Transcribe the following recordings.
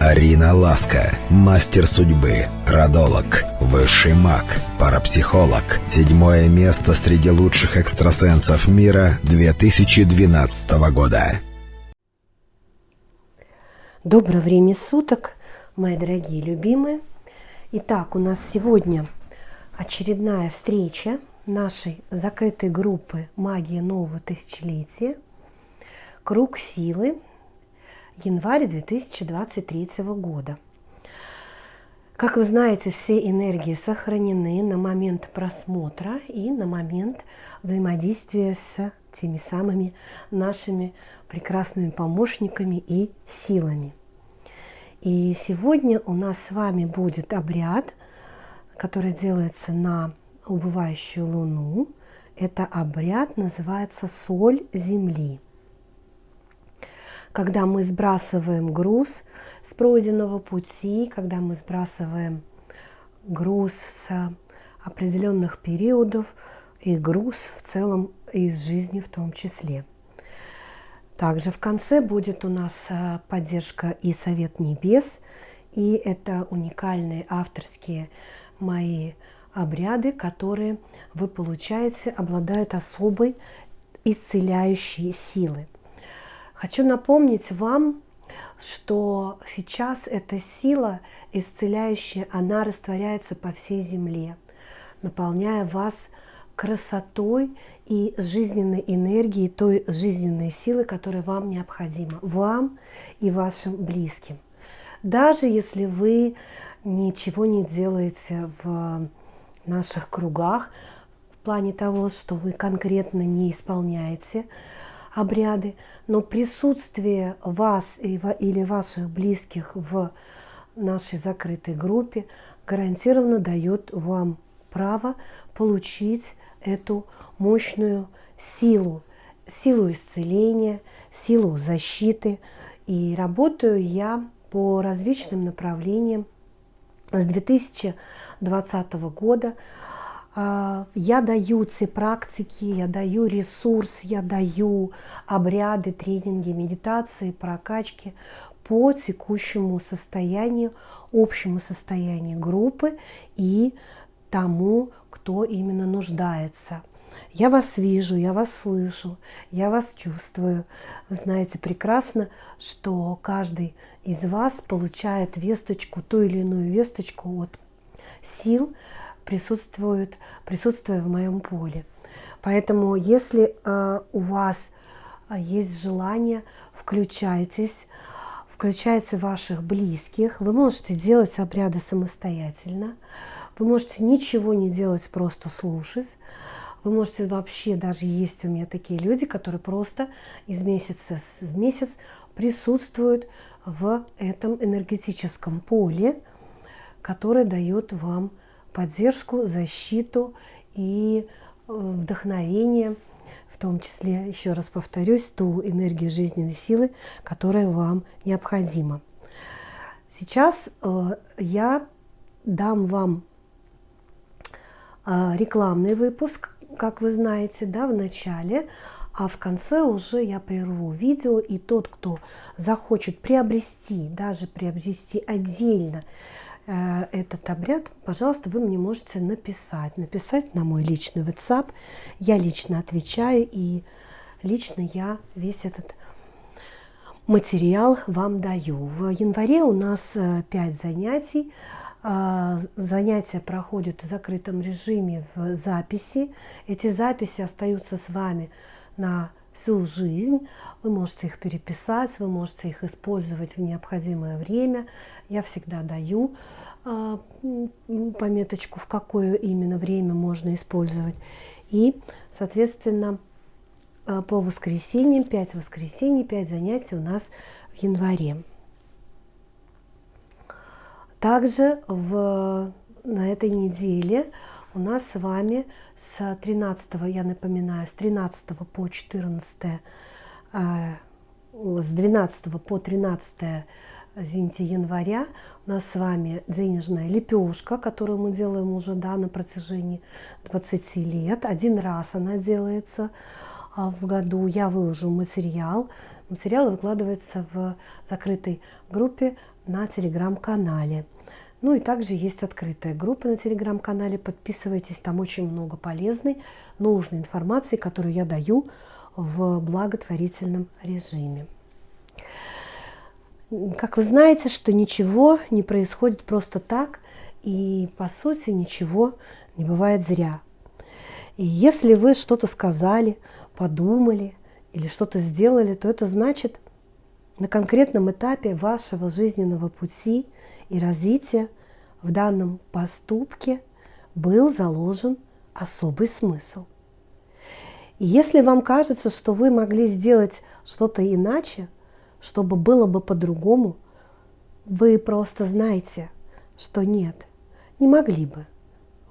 Арина Ласка, мастер судьбы, родолог, высший маг, парапсихолог. Седьмое место среди лучших экстрасенсов мира 2012 года. Доброе время суток, мои дорогие любимые. Итак, у нас сегодня очередная встреча нашей закрытой группы «Магия нового тысячелетия». Круг силы январь 2023 года. Как вы знаете, все энергии сохранены на момент просмотра и на момент взаимодействия с теми самыми нашими прекрасными помощниками и силами. И сегодня у нас с вами будет обряд, который делается на убывающую луну. Это обряд называется «Соль Земли» когда мы сбрасываем груз с пройденного пути, когда мы сбрасываем груз с определенных периодов и груз в целом из жизни в том числе. Также в конце будет у нас э, поддержка и Совет Небес, и это уникальные авторские мои обряды, которые вы получаете, обладают особой исцеляющей силой. Хочу напомнить вам, что сейчас эта сила исцеляющая, она растворяется по всей земле, наполняя вас красотой и жизненной энергией, той жизненной силы, которая вам необходима, вам и вашим близким. Даже если вы ничего не делаете в наших кругах, в плане того, что вы конкретно не исполняете обряды, но присутствие вас или ваших близких в нашей закрытой группе гарантированно дает вам право получить эту мощную силу, силу исцеления, силу защиты. И работаю я по различным направлениям с 2020 года. А, я даю все практики, я даю ресурс, я даю обряды, тренинги, медитации, прокачки по текущему состоянию, общему состоянию группы и тому, кто именно нуждается. Я вас вижу, я вас слышу, я вас чувствую. Вы знаете прекрасно, что каждый из вас получает весточку, ту или иную весточку от сил, присутствуют, присутствуя в моем поле. Поэтому, если э, у вас э, есть желание, включайтесь, включайте ваших близких. Вы можете делать обряды самостоятельно. Вы можете ничего не делать, просто слушать. Вы можете вообще, даже есть у меня такие люди, которые просто из месяца в месяц присутствуют в этом энергетическом поле, которое дает вам поддержку, защиту и э, вдохновение, в том числе, еще раз повторюсь, ту энергию жизненной силы, которая вам необходима. Сейчас э, я дам вам э, рекламный выпуск, как вы знаете, да, в начале, а в конце уже я прерву видео, и тот, кто захочет приобрести, даже приобрести отдельно этот обряд, пожалуйста, вы мне можете написать. Написать на мой личный WhatsApp. Я лично отвечаю, и лично я весь этот материал вам даю. В январе у нас 5 э, занятий. А, занятия проходят в закрытом режиме в записи. Эти записи остаются с вами на всю жизнь. Вы можете их переписать, вы можете их использовать в необходимое время. Я всегда даю а, пометочку, в какое именно время можно использовать. И, соответственно, а, по воскресеньям, 5 воскресений, 5 занятий у нас в январе. Также в, на этой неделе у нас с вами с 13, я напоминаю, с 13 по 14, а, с 12 по 13 извините, января у нас с вами денежная лепешка, которую мы делаем уже да, на протяжении 20 лет. Один раз она делается а, в году. Я выложу материал Материалы выкладываются в закрытой группе на телеграм-канале. Ну и также есть открытая группа на телеграм-канале. Подписывайтесь, там очень много полезной, нужной информации, которую я даю в благотворительном режиме. Как вы знаете, что ничего не происходит просто так, и по сути ничего не бывает зря. И если вы что-то сказали, подумали или что-то сделали, то это значит, на конкретном этапе вашего жизненного пути и развития в данном поступке был заложен особый смысл – и если вам кажется, что вы могли сделать что-то иначе, чтобы было бы по-другому, вы просто знаете, что нет, не могли бы.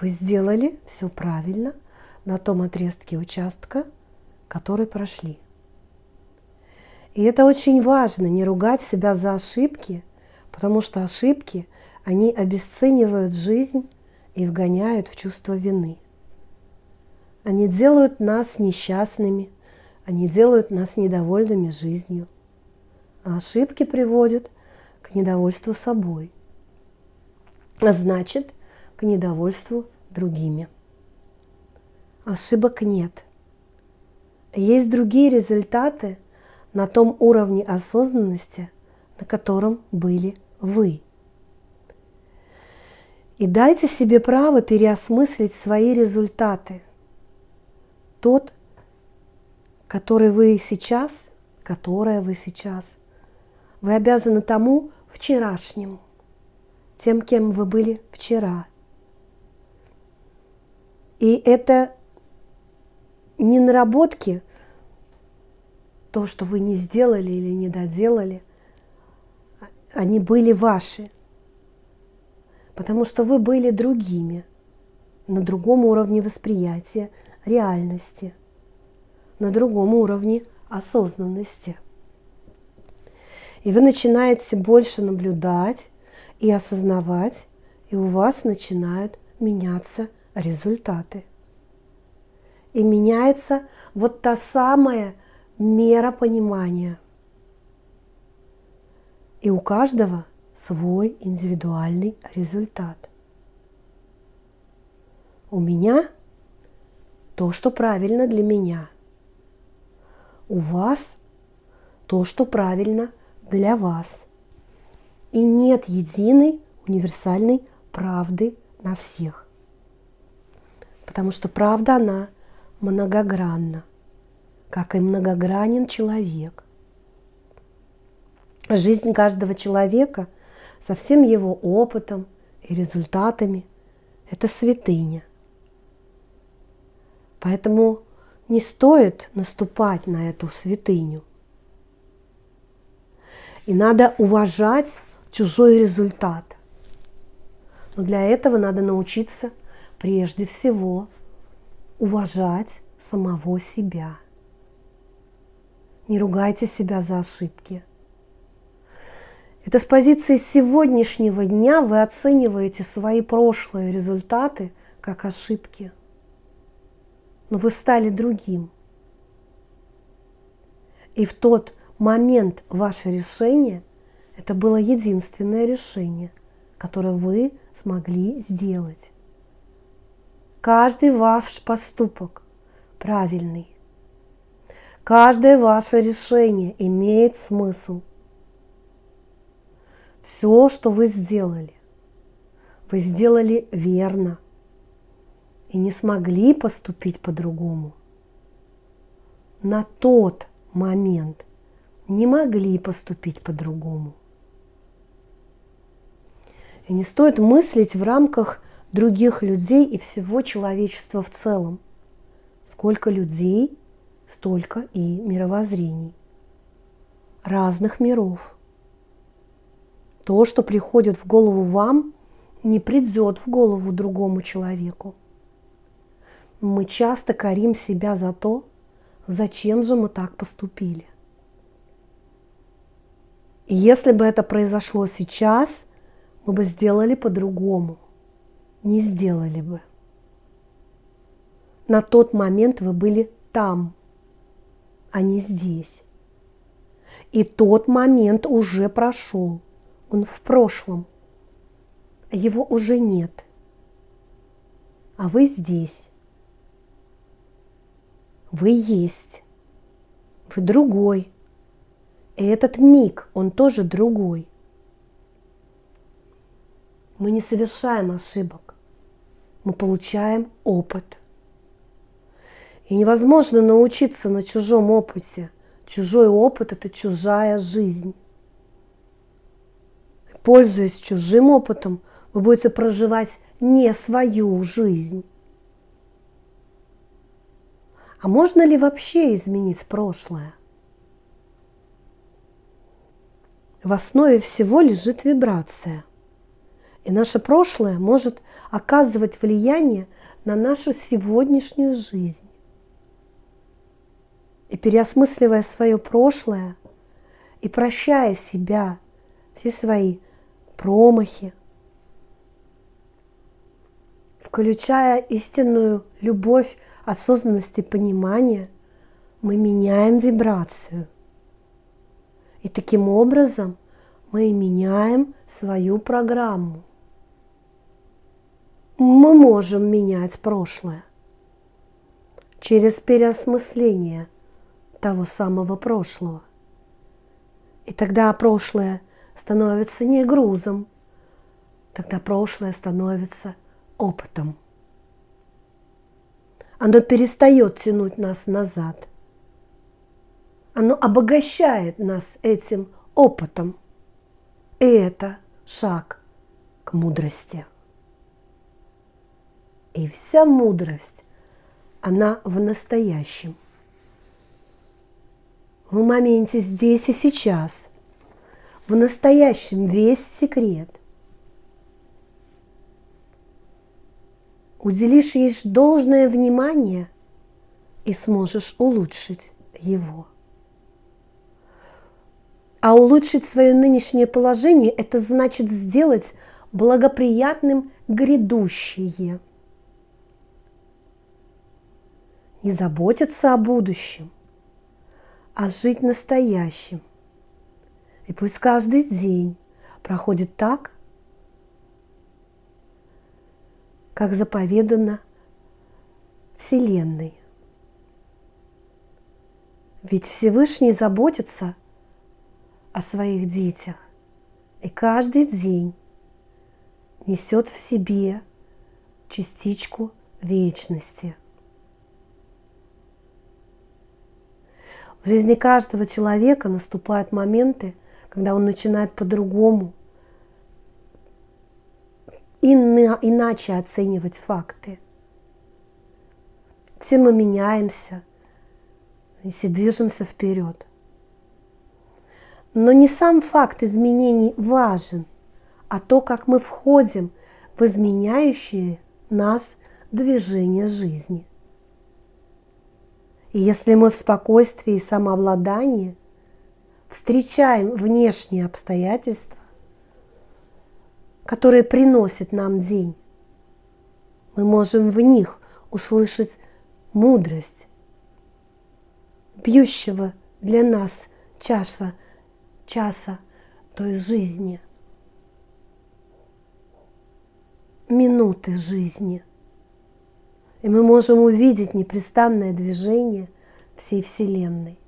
Вы сделали все правильно на том отрезке участка, который прошли. И это очень важно, не ругать себя за ошибки, потому что ошибки, они обесценивают жизнь и вгоняют в чувство вины. Они делают нас несчастными, они делают нас недовольными жизнью. А ошибки приводят к недовольству собой, а значит, к недовольству другими. Ошибок нет. Есть другие результаты на том уровне осознанности, на котором были вы. И дайте себе право переосмыслить свои результаты – тот, который вы сейчас, которая вы сейчас. Вы обязаны тому вчерашнему, тем, кем вы были вчера. И это не наработки, то, что вы не сделали или не доделали, они были ваши, потому что вы были другими, на другом уровне восприятия – реальности, на другом уровне осознанности. И вы начинаете больше наблюдать и осознавать, и у вас начинают меняться результаты. И меняется вот та самая мера понимания. И у каждого свой индивидуальный результат. У меня – то, что правильно для меня. У вас то, что правильно для вас. И нет единой универсальной правды на всех. Потому что правда, она многогранна, как и многогранен человек. Жизнь каждого человека со всем его опытом и результатами – это святыня – Поэтому не стоит наступать на эту святыню. И надо уважать чужой результат. Но для этого надо научиться прежде всего уважать самого себя. Не ругайте себя за ошибки. Это с позиции сегодняшнего дня вы оцениваете свои прошлые результаты как ошибки – но вы стали другим. И в тот момент ваше решение – это было единственное решение, которое вы смогли сделать. Каждый ваш поступок правильный. Каждое ваше решение имеет смысл. Все, что вы сделали, вы сделали верно – и не смогли поступить по-другому. На тот момент не могли поступить по-другому. И не стоит мыслить в рамках других людей и всего человечества в целом. Сколько людей, столько и мировоззрений. Разных миров. То, что приходит в голову вам, не придет в голову другому человеку мы часто корим себя за то, зачем же мы так поступили. И если бы это произошло сейчас, мы бы сделали по-другому. Не сделали бы. На тот момент вы были там, а не здесь. И тот момент уже прошел. Он в прошлом. Его уже нет. А вы здесь. Вы есть. Вы другой. И этот миг, он тоже другой. Мы не совершаем ошибок. Мы получаем опыт. И невозможно научиться на чужом опыте. Чужой опыт – это чужая жизнь. Пользуясь чужим опытом, вы будете проживать не свою жизнь. А можно ли вообще изменить прошлое? В основе всего лежит вибрация. И наше прошлое может оказывать влияние на нашу сегодняшнюю жизнь. И переосмысливая свое прошлое и прощая себя, все свои промахи, включая истинную любовь, осознанность и понимание, мы меняем вибрацию. И таким образом мы меняем свою программу. Мы можем менять прошлое через переосмысление того самого прошлого. И тогда прошлое становится не грузом, тогда прошлое становится опытом. Оно перестает тянуть нас назад – оно обогащает нас этим опытом. И это шаг к мудрости. И вся мудрость, она в настоящем. В моменте здесь и сейчас. В настоящем весь секрет. Уделишь ей должное внимание и сможешь улучшить его. А улучшить свое нынешнее положение – это значит сделать благоприятным грядущее. Не заботиться о будущем, а жить настоящим. И пусть каждый день проходит так, как заповедано Вселенной. Ведь Всевышний заботится о своих детях. И каждый день несет в себе частичку вечности. В жизни каждого человека наступают моменты, когда он начинает по-другому, иначе оценивать факты. Все мы меняемся, если движемся вперед – но не сам факт изменений важен, а то, как мы входим в изменяющие нас движение жизни. И если мы в спокойствии и самообладании встречаем внешние обстоятельства, которые приносят нам день, мы можем в них услышать мудрость, бьющего для нас чаша часа той жизни, минуты жизни. И мы можем увидеть непрестанное движение всей Вселенной,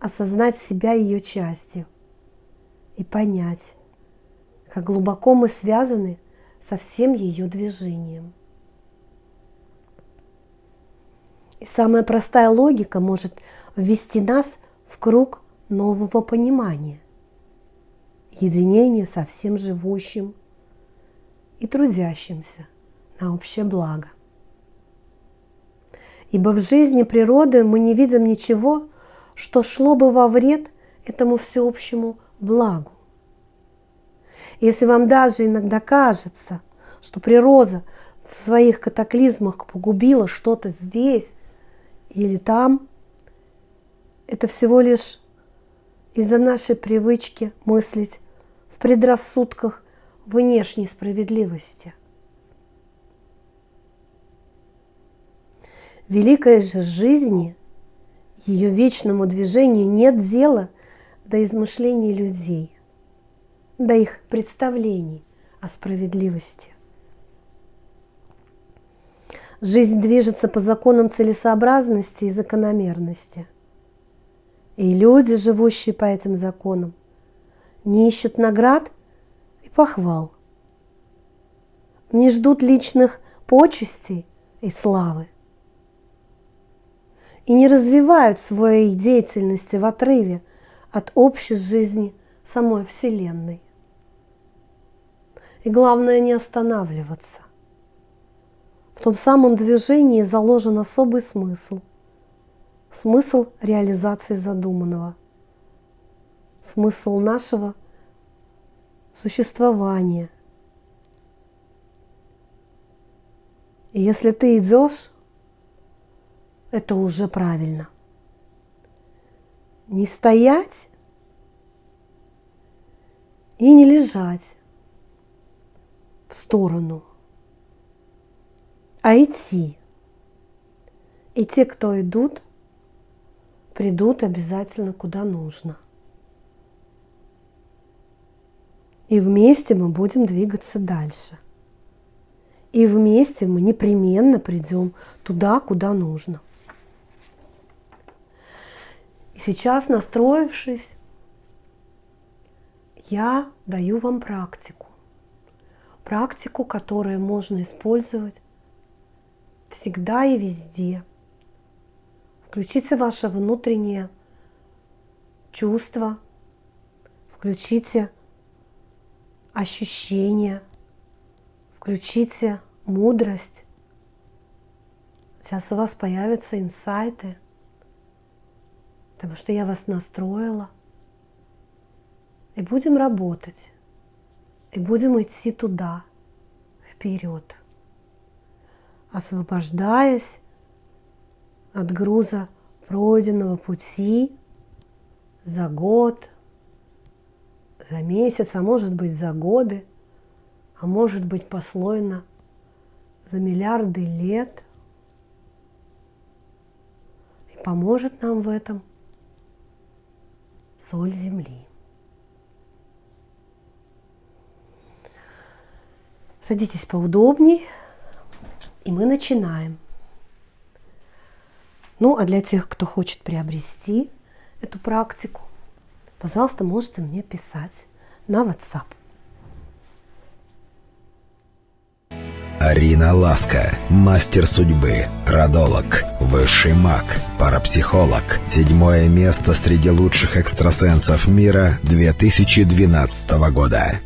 осознать себя ее частью и понять, как глубоко мы связаны со всем ее движением. И самая простая логика может ввести нас в круг нового понимания, единения со всем живущим и трудящимся на общее благо. Ибо в жизни природы мы не видим ничего, что шло бы во вред этому всеобщему благу. Если вам даже иногда кажется, что природа в своих катаклизмах погубила что-то здесь или там, это всего лишь из-за нашей привычки мыслить в предрассудках внешней справедливости. Великой же жизни, ее вечному движению нет дела до измышлений людей, до их представлений о справедливости. Жизнь движется по законам целесообразности и закономерности. И люди, живущие по этим законам, не ищут наград и похвал, не ждут личных почестей и славы и не развивают своей деятельности в отрыве от общей жизни самой Вселенной. И главное не останавливаться. В том самом движении заложен особый смысл. Смысл реализации задуманного. Смысл нашего существования. И если ты идешь, это уже правильно. Не стоять и не лежать в сторону, а идти. И те, кто идут, придут обязательно куда нужно. И вместе мы будем двигаться дальше. И вместе мы непременно придем туда, куда нужно. И сейчас, настроившись, я даю вам практику. Практику, которую можно использовать всегда и везде. Включите ваше внутреннее чувство, включите ощущения, включите мудрость. Сейчас у вас появятся инсайты, потому что я вас настроила. И будем работать, и будем идти туда, вперед, освобождаясь от груза пройденного пути за год, за месяц, а может быть за годы, а может быть послойно за миллиарды лет. И поможет нам в этом соль земли. Садитесь поудобней, и мы начинаем. Ну, а для тех, кто хочет приобрести эту практику, пожалуйста, можете мне писать на WhatsApp. Арина Ласка, мастер судьбы, родолог, высший маг, парапсихолог. Седьмое место среди лучших экстрасенсов мира 2012 года.